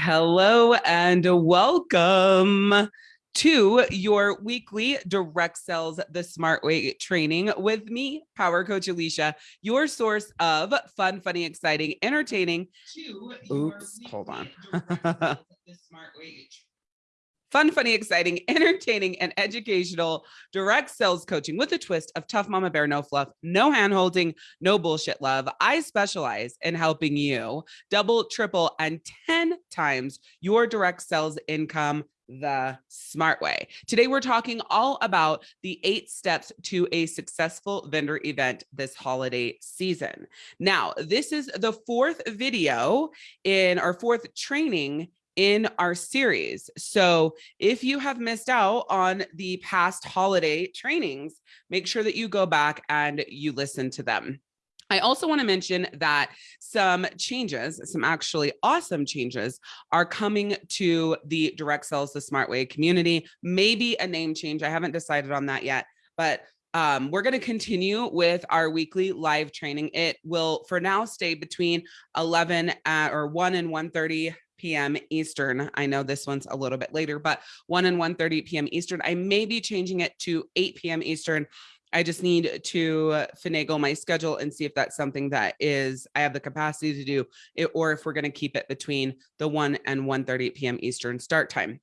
Hello and welcome to your weekly direct sales the smart way training with me power coach alicia your source of fun funny exciting entertaining oops hold on fun, funny, exciting, entertaining, and educational direct sales coaching with a twist of tough mama bear, no fluff, no hand holding, no bullshit love. I specialize in helping you double, triple, and 10 times your direct sales income the smart way. Today, we're talking all about the eight steps to a successful vendor event this holiday season. Now, this is the fourth video in our fourth training in our series. So if you have missed out on the past holiday trainings, make sure that you go back and you listen to them. I also want to mention that some changes, some actually awesome changes are coming to the direct sales the smart way community, maybe a name change. I haven't decided on that yet, but um, we're going to continue with our weekly live training. It will for now stay between 11 at, or 1 and 1.30 p.m. Eastern. I know this one's a little bit later, but 1 and 1.30 p.m. Eastern. I may be changing it to 8 p.m. Eastern. I just need to finagle my schedule and see if that's something that is I have the capacity to do it, or if we're going to keep it between the 1 and 1.30 p.m. Eastern start time.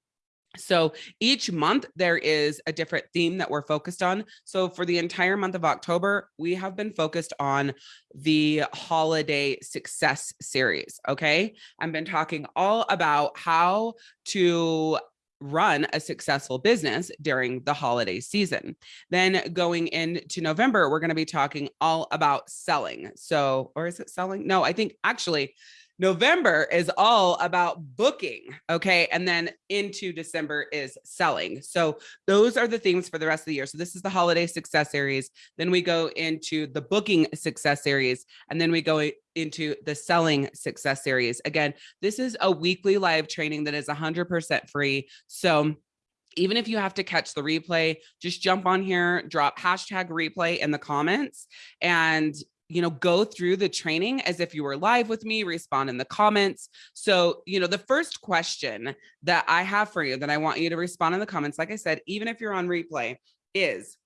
So each month there is a different theme that we're focused on. So for the entire month of October, we have been focused on the holiday success series. Okay. I've been talking all about how to run a successful business during the holiday season. Then going into November, we're going to be talking all about selling. So, or is it selling? No, I think actually November is all about booking. Okay. And then into December is selling. So those are the themes for the rest of the year. So this is the holiday success series. Then we go into the booking success series. And then we go into the selling success series. Again, this is a weekly live training that is 100% free. So even if you have to catch the replay, just jump on here, drop hashtag replay in the comments and you know, go through the training as if you were live with me, respond in the comments. So, you know, the first question that I have for you that I want you to respond in the comments, like I said, even if you're on replay is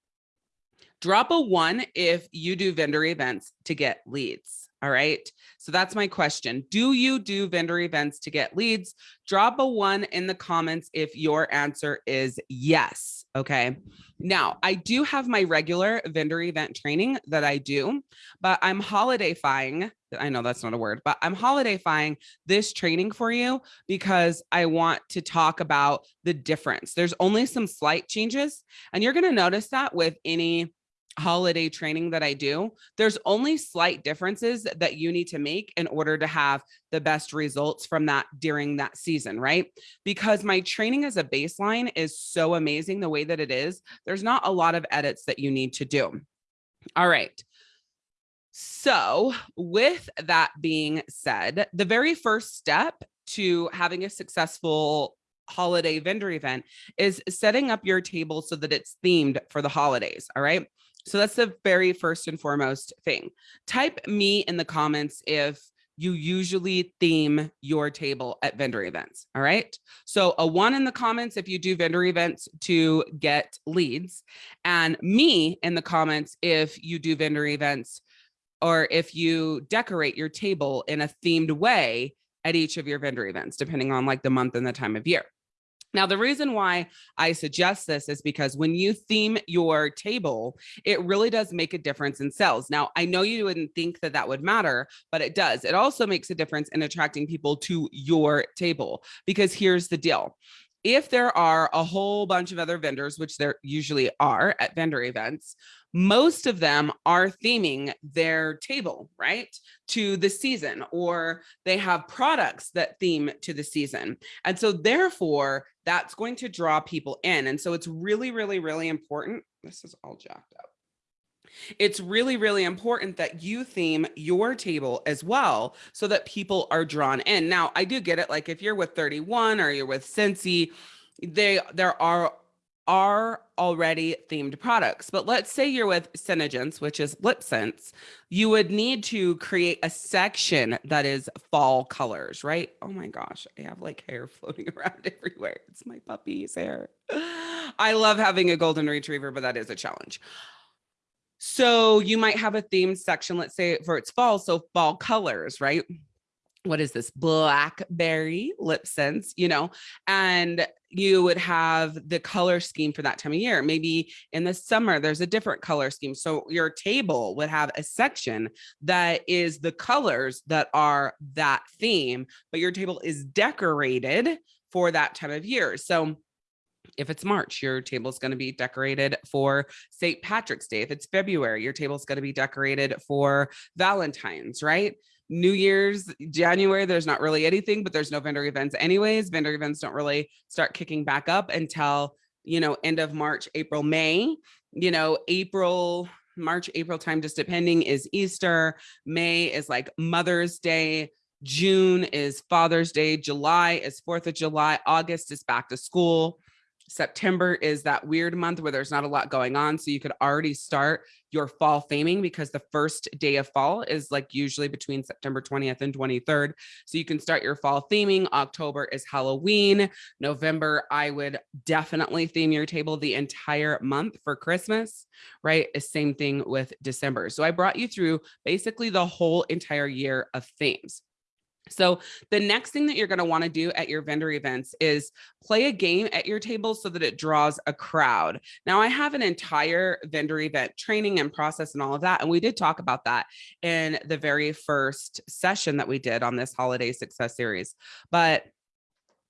drop a one if you do vendor events to get leads. All right. So that's my question. Do you do vendor events to get leads? Drop a one in the comments if your answer is yes. Okay. Now I do have my regular vendor event training that I do, but I'm holidayfying. I know that's not a word, but I'm holidayfying this training for you because I want to talk about the difference. There's only some slight changes and you're going to notice that with any holiday training that I do, there's only slight differences that you need to make in order to have the best results from that during that season, right? Because my training as a baseline is so amazing the way that it is, there's not a lot of edits that you need to do. All right. So with that being said, the very first step to having a successful holiday vendor event is setting up your table so that it's themed for the holidays. All right. So that's the very first and foremost thing. Type me in the comments if you usually theme your table at vendor events. All right. So a one in the comments if you do vendor events to get leads and me in the comments if you do vendor events or if you decorate your table in a themed way at each of your vendor events, depending on like the month and the time of year. Now, the reason why I suggest this is because when you theme your table, it really does make a difference in sales. Now, I know you wouldn't think that that would matter, but it does. It also makes a difference in attracting people to your table because here's the deal if there are a whole bunch of other vendors, which there usually are at vendor events, most of them are theming their table, right, to the season, or they have products that theme to the season. And so therefore, that's going to draw people in. And so it's really, really, really important. This is all jacked up. It's really, really important that you theme your table as well so that people are drawn in. Now, I do get it. Like if you're with 31 or you're with Scentsy, they there are are already themed products. But let's say you're with Senegence, which is LipSense, you would need to create a section that is fall colors, right? Oh my gosh, I have like hair floating around everywhere. It's my puppy's hair. I love having a golden retriever, but that is a challenge. So you might have a themed section, let's say for its fall, so fall colors, right? what is this blackberry LipSense you know and you would have the color scheme for that time of year maybe in the summer there's a different color scheme so your table would have a section that is the colors that are that theme but your table is decorated for that time of year so if it's March, your table is going to be decorated for St. Patrick's Day. If it's February, your table is going to be decorated for Valentine's, right? New Year's, January, there's not really anything, but there's no vendor events anyways. Vendor events don't really start kicking back up until, you know, end of March, April, May, you know, April, March, April time, just depending is Easter. May is like Mother's Day. June is Father's Day. July is 4th of July. August is back to school. September is that weird month where there's not a lot going on. So you could already start your fall theming because the first day of fall is like usually between September 20th and 23rd. So you can start your fall theming. October is Halloween. November, I would definitely theme your table the entire month for Christmas, right? Eh, same thing with December. So I brought you through basically the whole entire year of themes. So the next thing that you're going to want to do at your vendor events is play a game at your table so that it draws a crowd. Now I have an entire vendor event training and process and all of that. And we did talk about that in the very first session that we did on this holiday success series. But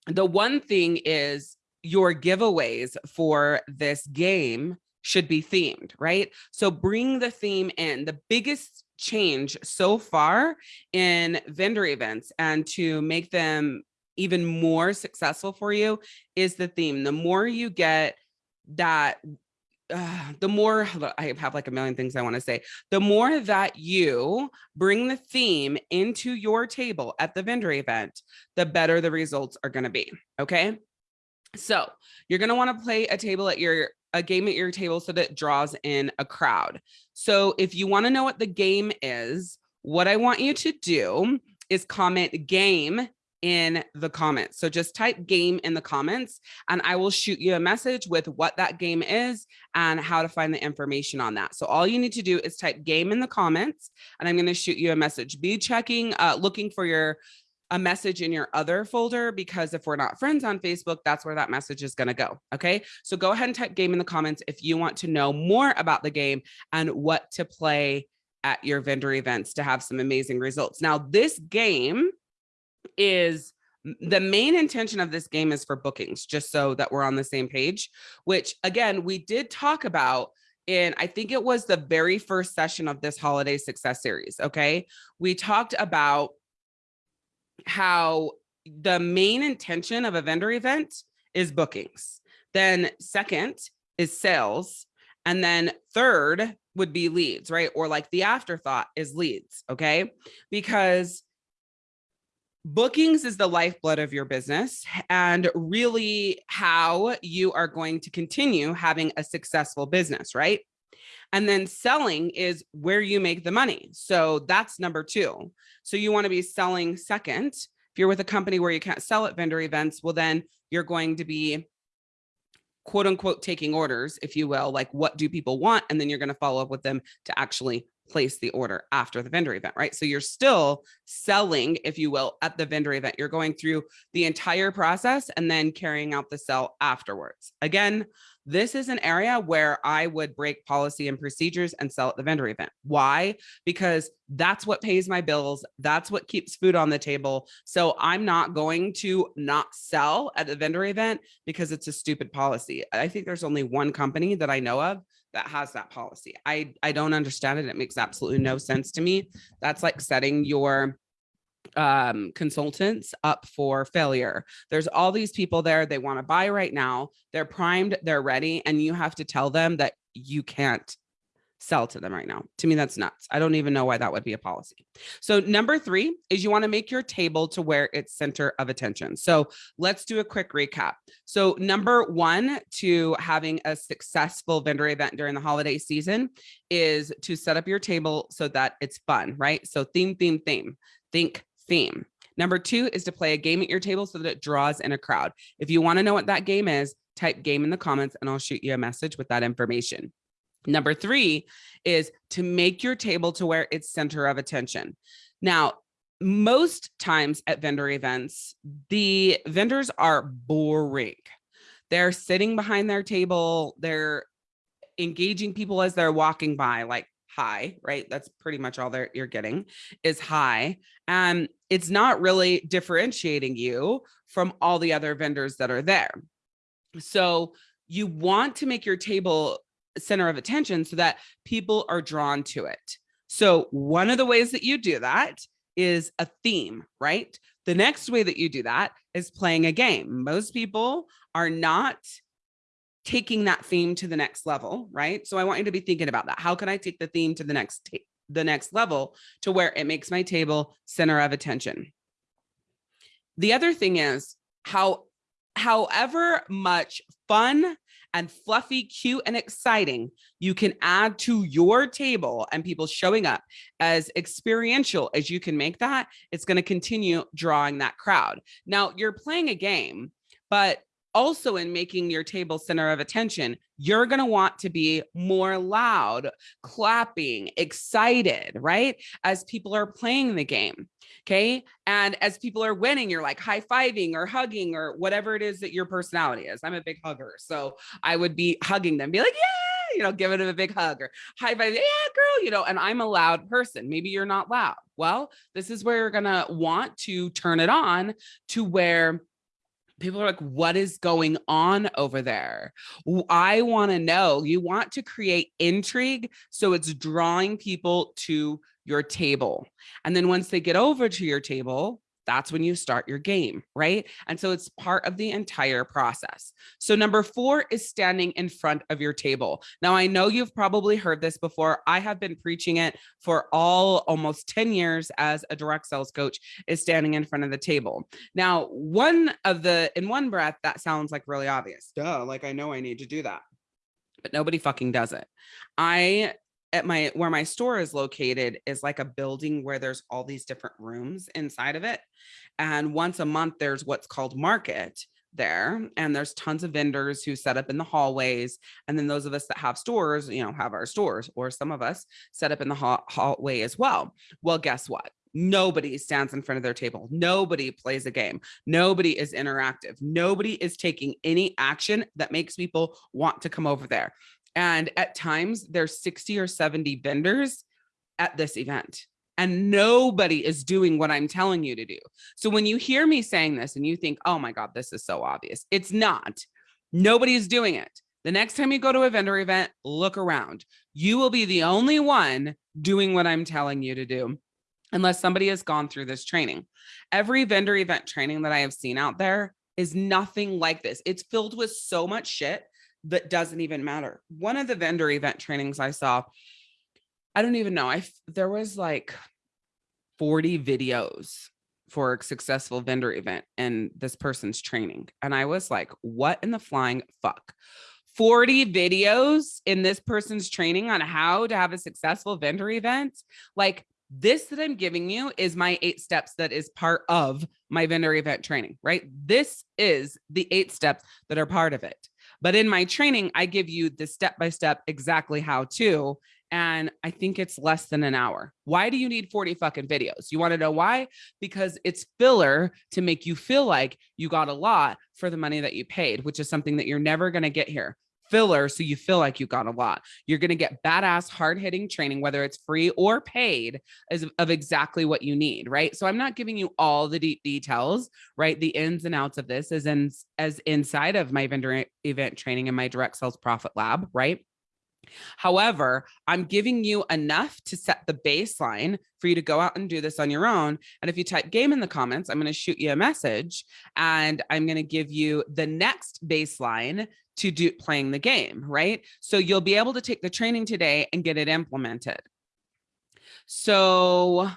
the one thing is your giveaways for this game should be themed, right? So bring the theme in. The biggest change so far in vendor events and to make them even more successful for you is the theme. The more you get that uh, the more I have like a million things I want to say, the more that you bring the theme into your table at the vendor event, the better the results are going to be. Okay. So you're going to want to play a table at your a game at your table so that draws in a crowd. So if you want to know what the game is, what I want you to do is comment game in the comments. So just type game in the comments and I will shoot you a message with what that game is and how to find the information on that. So all you need to do is type game in the comments and I'm going to shoot you a message. Be checking, uh, looking for your a message in your other folder because if we're not friends on Facebook, that's where that message is going to go. Okay. So go ahead and type game in the comments if you want to know more about the game and what to play at your vendor events to have some amazing results. Now, this game is the main intention of this game is for bookings, just so that we're on the same page, which again, we did talk about in, I think it was the very first session of this holiday success series. Okay. We talked about how the main intention of a vendor event is bookings. Then second is sales. And then third would be leads, right? Or like the afterthought is leads, okay? Because bookings is the lifeblood of your business and really how you are going to continue having a successful business, right? And then selling is where you make the money. So that's number two. So you want to be selling second. If you're with a company where you can't sell at vendor events, well, then you're going to be quote unquote taking orders, if you will, like what do people want? And then you're going to follow up with them to actually place the order after the vendor event, right? So you're still selling, if you will, at the vendor event. You're going through the entire process and then carrying out the sell afterwards. Again, this is an area where I would break policy and procedures and sell at the vendor event. Why? Because that's what pays my bills. That's what keeps food on the table. So I'm not going to not sell at the vendor event because it's a stupid policy. I think there's only one company that I know of that has that policy. I, I don't understand it. It makes absolutely no sense to me. That's like setting your um, consultants up for failure. There's all these people there. They want to buy right now. They're primed. They're ready. And you have to tell them that you can't sell to them right now. To me, that's nuts. I don't even know why that would be a policy. So number three is you want to make your table to where it's center of attention. So let's do a quick recap. So number one to having a successful vendor event during the holiday season is to set up your table so that it's fun, right? So theme, theme, theme, think theme. Number two is to play a game at your table so that it draws in a crowd. If you want to know what that game is, type game in the comments and I'll shoot you a message with that information. Number three is to make your table to where it's center of attention. Now, most times at vendor events, the vendors are boring. They're sitting behind their table. They're engaging people as they're walking by, like hi, right? That's pretty much all that you're getting is high. And it's not really differentiating you from all the other vendors that are there. So you want to make your table center of attention so that people are drawn to it. So one of the ways that you do that is a theme, right? The next way that you do that is playing a game. Most people are not taking that theme to the next level, right? So I want you to be thinking about that. How can I take the theme to the next the next level to where it makes my table center of attention? The other thing is how however much fun and fluffy, cute, and exciting you can add to your table and people showing up as experiential as you can make that, it's going to continue drawing that crowd. Now you're playing a game, but also in making your table center of attention, you're going to want to be more loud, clapping, excited, right? As people are playing the game. Okay. And as people are winning, you're like high fiving or hugging or whatever it is that your personality is. I'm a big hugger. So I would be hugging them, be like, yeah, you know, giving them a big hug or high five. Yeah, girl, you know, and I'm a loud person. Maybe you're not loud. Well, this is where you're going to want to turn it on to where people are like, what is going on over there? I want to know. You want to create intrigue. So it's drawing people to your table. And then once they get over to your table, that's when you start your game, right? And so it's part of the entire process. So number four is standing in front of your table. Now, I know you've probably heard this before. I have been preaching it for all almost 10 years as a direct sales coach is standing in front of the table. Now, one of the, in one breath, that sounds like really obvious. Duh, like I know I need to do that but nobody fucking does it. I at my where my store is located is like a building where there's all these different rooms inside of it and once a month there's what's called market there and there's tons of vendors who set up in the hallways and then those of us that have stores you know have our stores or some of us set up in the hall hallway as well. Well guess what? Nobody stands in front of their table. Nobody plays a game. Nobody is interactive. Nobody is taking any action that makes people want to come over there and at times there's 60 or 70 vendors at this event and nobody is doing what I'm telling you to do. So when you hear me saying this and you think, oh my God, this is so obvious, it's not. Nobody is doing it. The next time you go to a vendor event, look around. You will be the only one doing what I'm telling you to do unless somebody has gone through this training. Every vendor event training that I have seen out there is nothing like this. It's filled with so much shit that doesn't even matter. One of the vendor event trainings I saw, I don't even know. I there was like 40 videos for a successful vendor event and this person's training. And I was like, what in the flying fuck? 40 videos in this person's training on how to have a successful vendor event. Like this that I'm giving you is my eight steps that is part of my vendor event training, right? This is the eight steps that are part of it. But in my training, I give you the step-by-step exactly how to, and I think it's less than an hour. Why do you need 40 fucking videos? You want to know why? Because it's filler to make you feel like you got a lot for the money that you paid, which is something that you're never going to get here filler so you feel like you got a lot. You're going to get badass hard hitting training, whether it's free or paid as of exactly what you need. Right. So I'm not giving you all the deep details, right? The ins and outs of this is in, as inside of my vendor event training and my direct sales profit lab. Right. However, I'm giving you enough to set the baseline for you to go out and do this on your own. And if you type game in the comments, I'm going to shoot you a message and I'm going to give you the next baseline to do playing the game, right? So you'll be able to take the training today and get it implemented. So,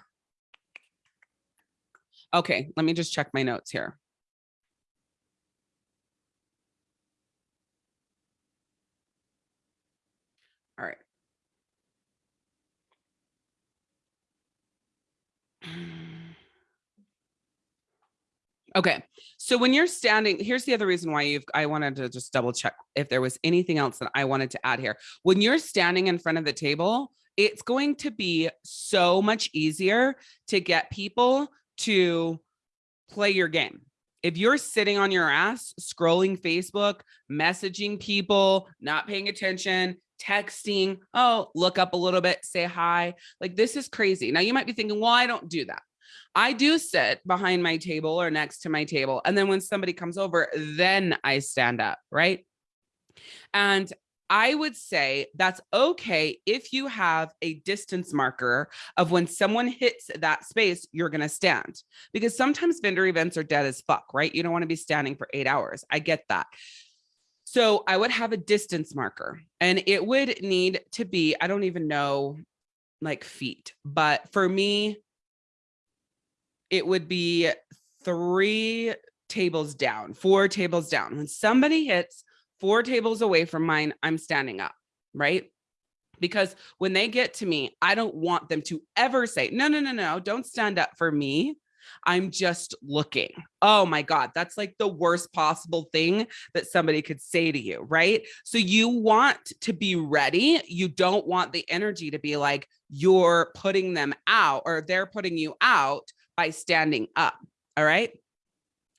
okay, let me just check my notes here. All right. Okay, so when you're standing, here's the other reason why you've, I wanted to just double check if there was anything else that I wanted to add here. When you're standing in front of the table, it's going to be so much easier to get people to play your game. If you're sitting on your ass, scrolling Facebook, messaging people, not paying attention, texting, oh, look up a little bit, say hi. Like this is crazy. Now you might be thinking, well, I don't do that. I do sit behind my table or next to my table. And then when somebody comes over, then I stand up, right? And I would say that's okay if you have a distance marker of when someone hits that space, you're going to stand because sometimes vendor events are dead as fuck, right? You don't want to be standing for eight hours. I get that. So I would have a distance marker and it would need to be, I don't even know like feet, but for me, it would be three tables down, four tables down. When somebody hits four tables away from mine, I'm standing up, right? Because when they get to me, I don't want them to ever say, no, no, no, no, don't stand up for me. I'm just looking. Oh my God, that's like the worst possible thing that somebody could say to you, right? So you want to be ready. You don't want the energy to be like you're putting them out or they're putting you out by standing up. All right.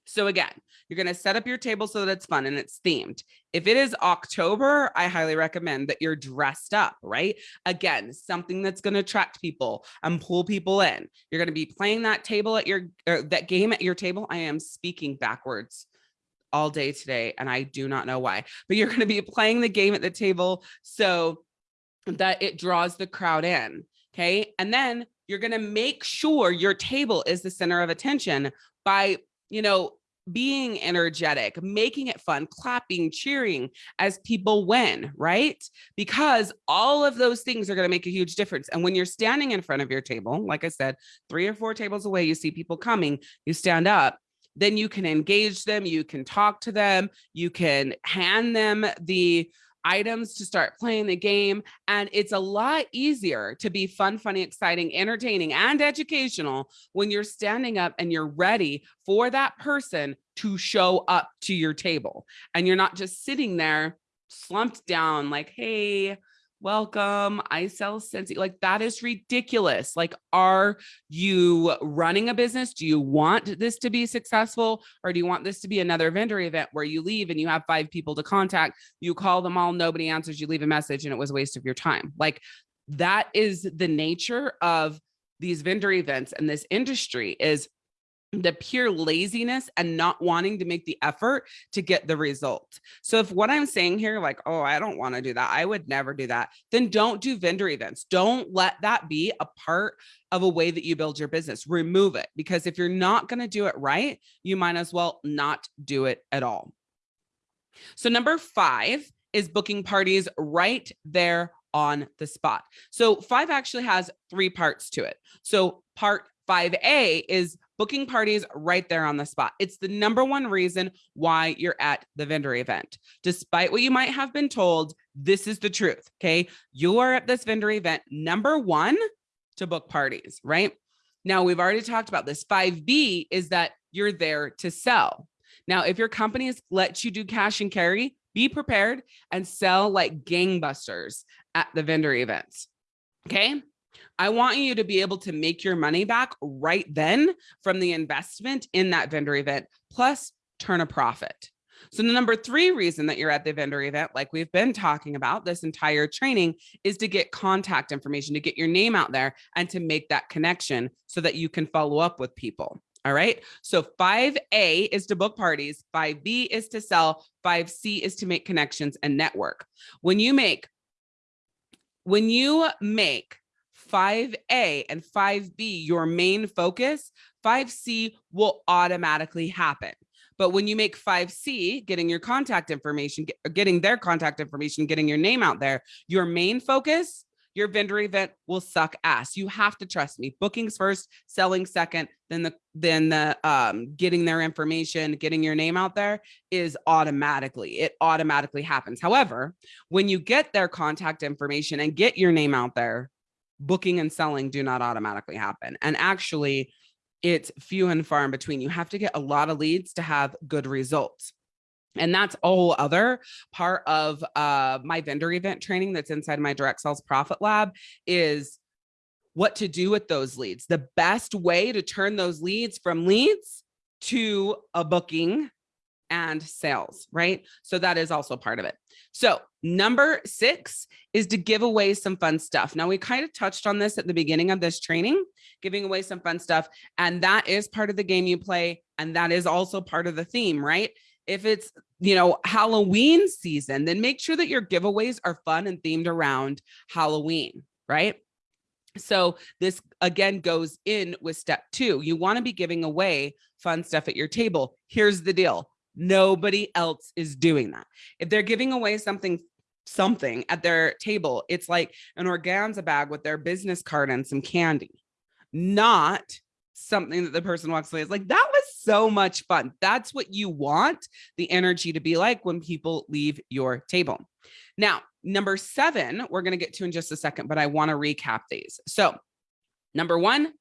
So again, you're going to set up your table so that it's fun and it's themed. If it is October, I highly recommend that you're dressed up, right? Again, something that's going to attract people and pull people in. You're going to be playing that table at your, er, that game at your table. I am speaking backwards all day today and I do not know why, but you're going to be playing the game at the table so that it draws the crowd in. Okay. And then you're going to make sure your table is the center of attention by, you know, being energetic, making it fun, clapping, cheering as people win, right? Because all of those things are going to make a huge difference. And when you're standing in front of your table, like I said, three or four tables away, you see people coming, you stand up, then you can engage them, you can talk to them, you can hand them the items to start playing the game. And it's a lot easier to be fun, funny, exciting, entertaining, and educational when you're standing up and you're ready for that person to show up to your table. And you're not just sitting there slumped down like, hey, welcome. I sell Scentsy. Like that is ridiculous. Like, are you running a business? Do you want this to be successful? Or do you want this to be another vendor event where you leave and you have five people to contact, you call them all, nobody answers, you leave a message and it was a waste of your time. Like that is the nature of these vendor events and this industry is the pure laziness and not wanting to make the effort to get the result. So if what I'm saying here, like, oh, I don't want to do that, I would never do that, then don't do vendor events. Don't let that be a part of a way that you build your business. Remove it because if you're not going to do it right, you might as well not do it at all. So number five is booking parties right there on the spot. So five actually has three parts to it. So part 5A is booking parties right there on the spot. It's the number one reason why you're at the vendor event. Despite what you might have been told, this is the truth. Okay. You are at this vendor event, number one, to book parties, right? Now, we've already talked about this. 5B is that you're there to sell. Now, if your company has let you do cash and carry, be prepared and sell like gangbusters at the vendor events. Okay. I want you to be able to make your money back right then from the investment in that vendor event, plus turn a profit. So the number three reason that you're at the vendor event, like we've been talking about this entire training, is to get contact information, to get your name out there and to make that connection so that you can follow up with people. All right. So 5A is to book parties, 5B is to sell, 5C is to make connections and network. When you make when you make 5A and 5B your main focus, 5C will automatically happen. But when you make 5C, getting your contact information, getting their contact information, getting your name out there, your main focus, your vendor event will suck ass. You have to trust me. Bookings first, selling second, then the then the um getting their information, getting your name out there is automatically. It automatically happens. However, when you get their contact information and get your name out there, booking and selling do not automatically happen. And actually, it's few and far in between. You have to get a lot of leads to have good results. And that's a whole other part of uh, my vendor event training that's inside my direct sales profit lab is what to do with those leads. The best way to turn those leads from leads to a booking and sales, right? So that is also part of it. So number six is to give away some fun stuff. Now we kind of touched on this at the beginning of this training, giving away some fun stuff. And that is part of the game you play. And that is also part of the theme, right? If it's, you know, Halloween season, then make sure that your giveaways are fun and themed around Halloween, right? So this again goes in with step two. You want to be giving away fun stuff at your table. Here's the deal. Nobody else is doing that. If they're giving away something something at their table, it's like an organza bag with their business card and some candy, not something that the person walks away is like, that was so much fun. That's what you want the energy to be like when people leave your table. Now, number seven, we're going to get to in just a second, but I want to recap these. So number one,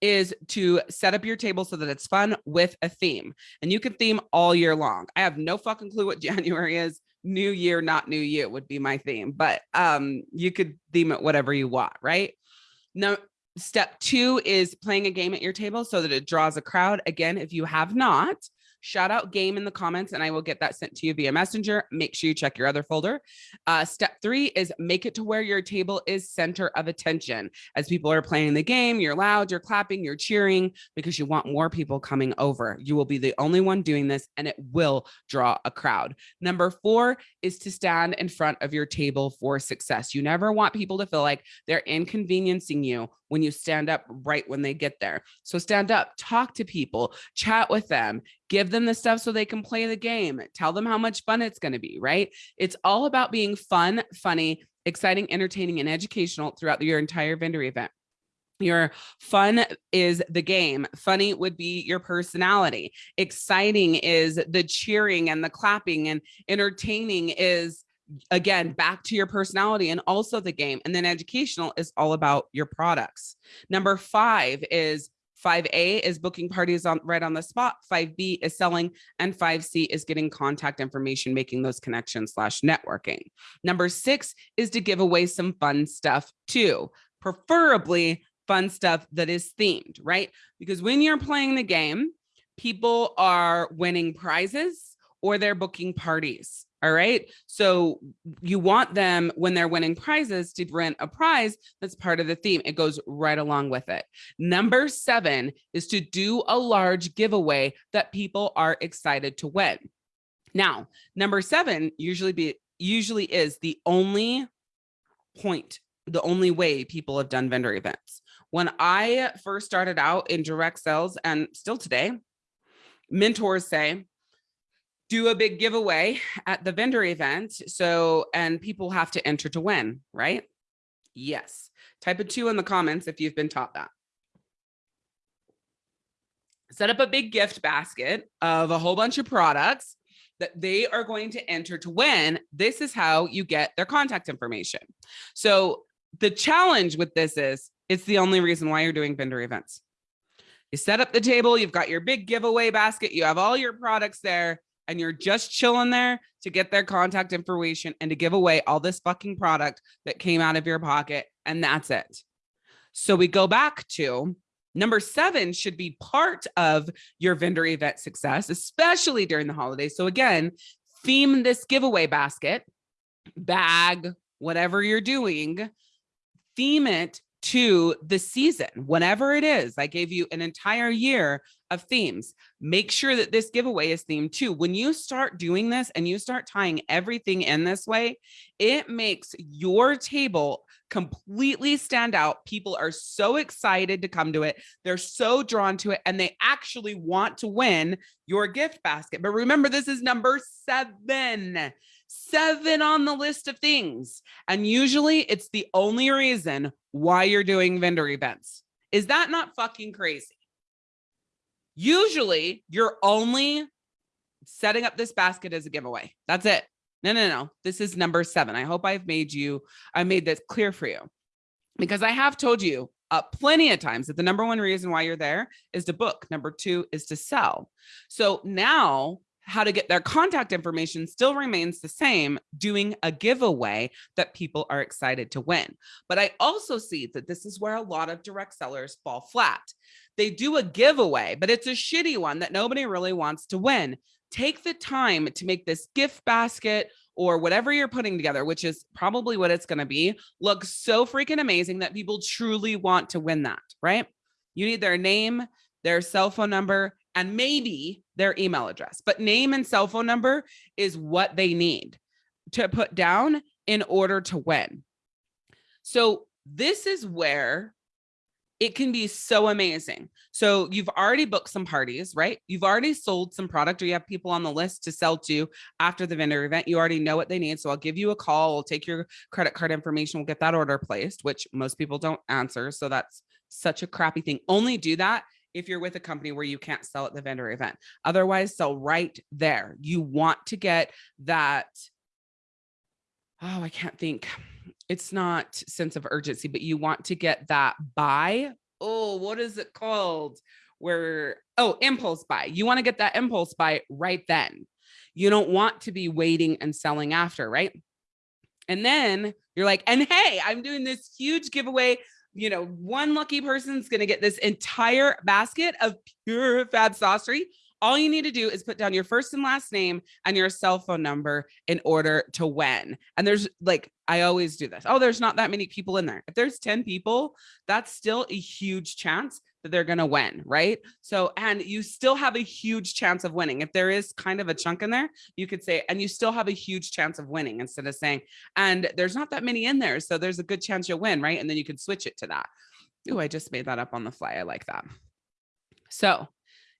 is to set up your table so that it's fun with a theme and you can theme all year long. I have no fucking clue what January is. New year, not new you would be my theme, but um, you could theme it whatever you want, right? Now, step two is playing a game at your table so that it draws a crowd. Again, if you have not, shout out game in the comments and I will get that sent to you via messenger. Make sure you check your other folder. Uh, step three is make it to where your table is center of attention. As people are playing the game, you're loud, you're clapping, you're cheering because you want more people coming over. You will be the only one doing this and it will draw a crowd. Number four is to stand in front of your table for success. You never want people to feel like they're inconveniencing you when you stand up right when they get there. So stand up, talk to people, chat with them, give them the stuff so they can play the game, tell them how much fun it's going to be, right? It's all about being fun, funny, exciting, entertaining, and educational throughout your entire vendor event. Your fun is the game. Funny would be your personality. Exciting is the cheering and the clapping and entertaining is again, back to your personality and also the game. And then educational is all about your products. Number five is 5A is booking parties on right on the spot. 5B is selling and 5C is getting contact information, making those connections slash networking. Number six is to give away some fun stuff too, preferably fun stuff that is themed, right? Because when you're playing the game, people are winning prizes or they're booking parties. All right. So you want them when they're winning prizes to rent a prize that's part of the theme. It goes right along with it. Number seven is to do a large giveaway that people are excited to win. Now, number seven usually be usually is the only point, the only way people have done vendor events. When I first started out in direct sales and still today, mentors say, do a big giveaway at the vendor event. So, and people have to enter to win, right? Yes. Type a two in the comments if you've been taught that. Set up a big gift basket of a whole bunch of products that they are going to enter to win. This is how you get their contact information. So the challenge with this is it's the only reason why you're doing vendor events. You set up the table, you've got your big giveaway basket, you have all your products there and you're just chilling there to get their contact information and to give away all this fucking product that came out of your pocket. And that's it. So we go back to number seven should be part of your vendor event success, especially during the holidays. So again, theme this giveaway basket, bag, whatever you're doing, theme it to the season, whenever it is. I gave you an entire year of themes. Make sure that this giveaway is themed too. When you start doing this and you start tying everything in this way, it makes your table completely stand out. People are so excited to come to it. They're so drawn to it and they actually want to win your gift basket. But remember, this is number seven seven on the list of things. And usually it's the only reason why you're doing vendor events. Is that not fucking crazy? Usually you're only setting up this basket as a giveaway. That's it. No, no, no. This is number seven. I hope I've made you, I made this clear for you because I have told you uh, plenty of times that the number one reason why you're there is to book. Number two is to sell. So now how to get their contact information still remains the same, doing a giveaway that people are excited to win. But I also see that this is where a lot of direct sellers fall flat. They do a giveaway, but it's a shitty one that nobody really wants to win. Take the time to make this gift basket or whatever you're putting together, which is probably what it's going to be, look so freaking amazing that people truly want to win that, right? You need their name, their cell phone number, and maybe their email address, but name and cell phone number is what they need to put down in order to win. So this is where it can be so amazing. So you've already booked some parties, right? You've already sold some product or you have people on the list to sell to after the vendor event. You already know what they need. So I'll give you a call. We'll take your credit card information. We'll get that order placed, which most people don't answer. So that's such a crappy thing. Only do that if you're with a company where you can't sell at the vendor event. Otherwise, sell right there. You want to get that. Oh, I can't think. It's not sense of urgency, but you want to get that buy. Oh, what is it called? Where, oh, impulse buy. You want to get that impulse buy right then. You don't want to be waiting and selling after, right? And then you're like, and hey, I'm doing this huge giveaway you know, one lucky person's going to get this entire basket of pure fab saucery. All you need to do is put down your first and last name and your cell phone number in order to win. And there's like, I always do this. Oh, there's not that many people in there. If there's 10 people, that's still a huge chance that they're going to win, right? So, and you still have a huge chance of winning. If there is kind of a chunk in there, you could say, and you still have a huge chance of winning instead of saying, and there's not that many in there. So there's a good chance you'll win, right? And then you can switch it to that. Oh, I just made that up on the fly. I like that. So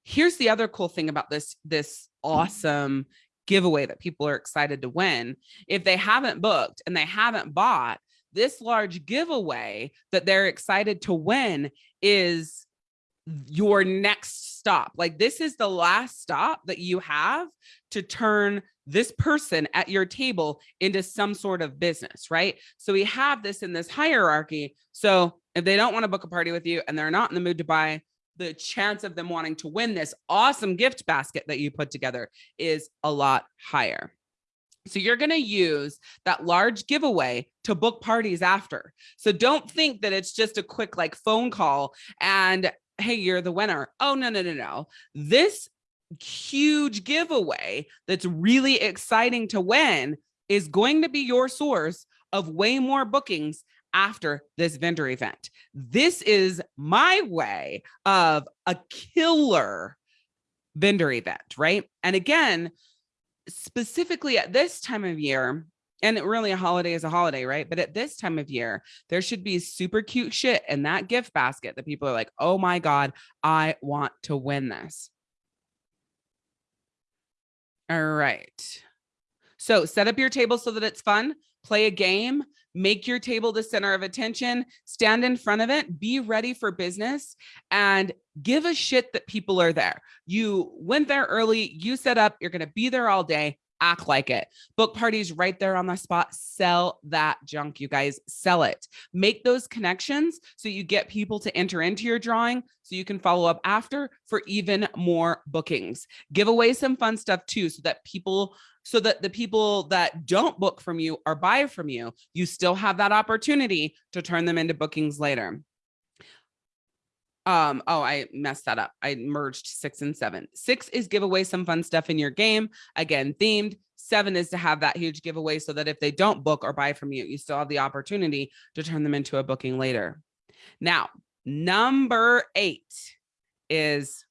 here's the other cool thing about this, this awesome giveaway that people are excited to win. If they haven't booked and they haven't bought, this large giveaway that they're excited to win is your next stop. Like this is the last stop that you have to turn this person at your table into some sort of business, right? So we have this in this hierarchy. So if they don't want to book a party with you and they're not in the mood to buy, the chance of them wanting to win this awesome gift basket that you put together is a lot higher. So you're going to use that large giveaway to book parties after. So don't think that it's just a quick like phone call and hey, you're the winner. Oh, no, no, no, no. This huge giveaway that's really exciting to win is going to be your source of way more bookings after this vendor event. This is my way of a killer vendor event, right? And again, specifically at this time of year, and really a holiday is a holiday, right? But at this time of year, there should be super cute shit in that gift basket that people are like, oh my God, I want to win this. All right. So set up your table so that it's fun, play a game, make your table the center of attention, stand in front of it, be ready for business and give a shit that people are there. You went there early, you set up, you're going to be there all day act like it. Book parties right there on the spot. Sell that junk, you guys. Sell it. Make those connections so you get people to enter into your drawing so you can follow up after for even more bookings. Give away some fun stuff too so that people so that the people that don't book from you or buy from you, you still have that opportunity to turn them into bookings later. Um, oh, I messed that up. I merged six and seven. Six is give away some fun stuff in your game. Again, themed. Seven is to have that huge giveaway so that if they don't book or buy from you, you still have the opportunity to turn them into a booking later. Now, number eight is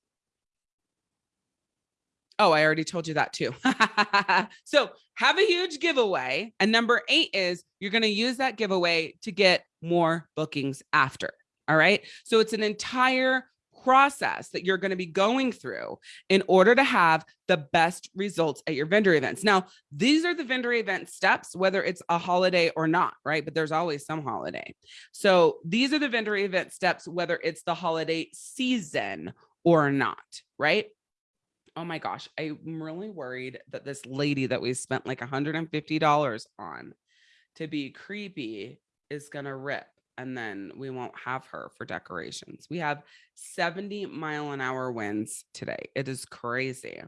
Oh, I already told you that too. so have a huge giveaway. And number eight is you're going to use that giveaway to get more bookings after. All right. So it's an entire process that you're going to be going through in order to have the best results at your vendor events. Now, these are the vendor event steps, whether it's a holiday or not, right? But there's always some holiday. So these are the vendor event steps, whether it's the holiday season or not, right? oh my gosh, I'm really worried that this lady that we spent like $150 on to be creepy is going to rip and then we won't have her for decorations. We have 70 mile an hour winds today. It is crazy.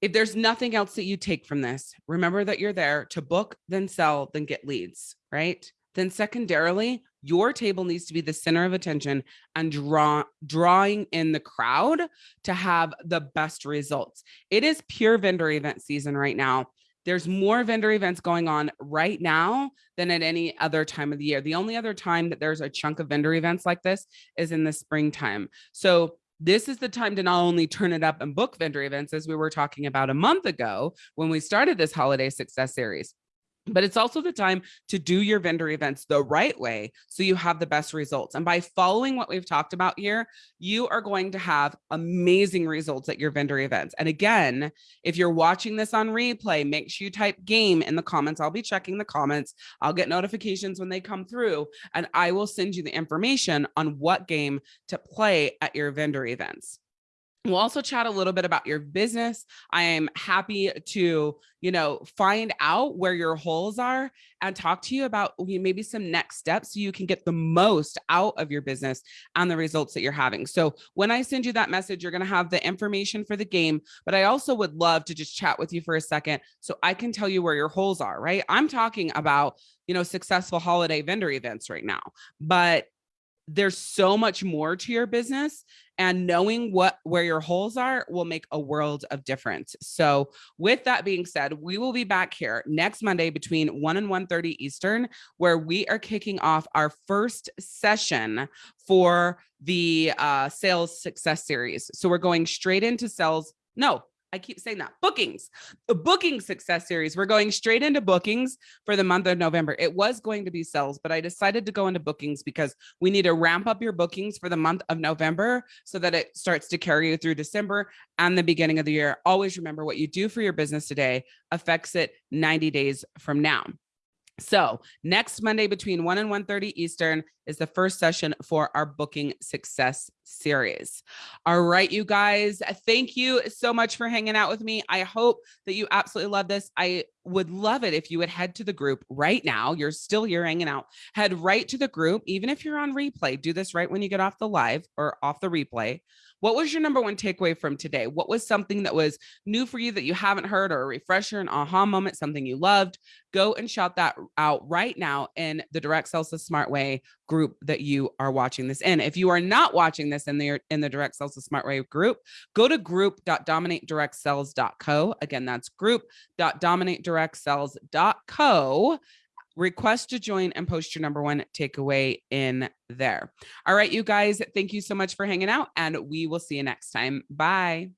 If there's nothing else that you take from this, remember that you're there to book, then sell, then get leads, right? Then secondarily, your table needs to be the center of attention and draw drawing in the crowd to have the best results. It is pure vendor event season right now. There's more vendor events going on right now than at any other time of the year. The only other time that there's a chunk of vendor events like this is in the springtime. So this is the time to not only turn it up and book vendor events as we were talking about a month ago when we started this holiday success series, but it's also the time to do your vendor events the right way so you have the best results. And by following what we've talked about here, you are going to have amazing results at your vendor events. And again, if you're watching this on replay, make sure you type game in the comments. I'll be checking the comments. I'll get notifications when they come through and I will send you the information on what game to play at your vendor events. We'll also chat a little bit about your business. I am happy to, you know, find out where your holes are and talk to you about maybe some next steps so you can get the most out of your business and the results that you're having. So when I send you that message, you're going to have the information for the game, but I also would love to just chat with you for a second so I can tell you where your holes are, right? I'm talking about, you know, successful holiday vendor events right now, but there's so much more to your business and knowing what where your holes are will make a world of difference. So with that being said, we will be back here next Monday between 1 and 1:30 Eastern where we are kicking off our first session for the uh, sales success series. So we're going straight into sales no, I keep saying that bookings, the booking success series. We're going straight into bookings for the month of November. It was going to be sales, but I decided to go into bookings because we need to ramp up your bookings for the month of November so that it starts to carry you through December and the beginning of the year. Always remember what you do for your business today affects it 90 days from now. So next Monday between 1 and 1.30 Eastern is the first session for our booking success series. All right, you guys, thank you so much for hanging out with me. I hope that you absolutely love this. I would love it if you would head to the group right now. You're still here hanging out. Head right to the group, even if you're on replay. Do this right when you get off the live or off the replay. What was your number one takeaway from today? What was something that was new for you that you haven't heard or a refresher, an aha moment, something you loved? Go and shout that out right now in the Direct Sales the Smart Way group that you are watching this in. If you are not watching this in the in the Direct Sales the Smart Way group, go to group.dominatedirectsales.co. Again, that's group.dominatedirectsales.co request to join and post your number one takeaway in there. All right, you guys, thank you so much for hanging out and we will see you next time. Bye.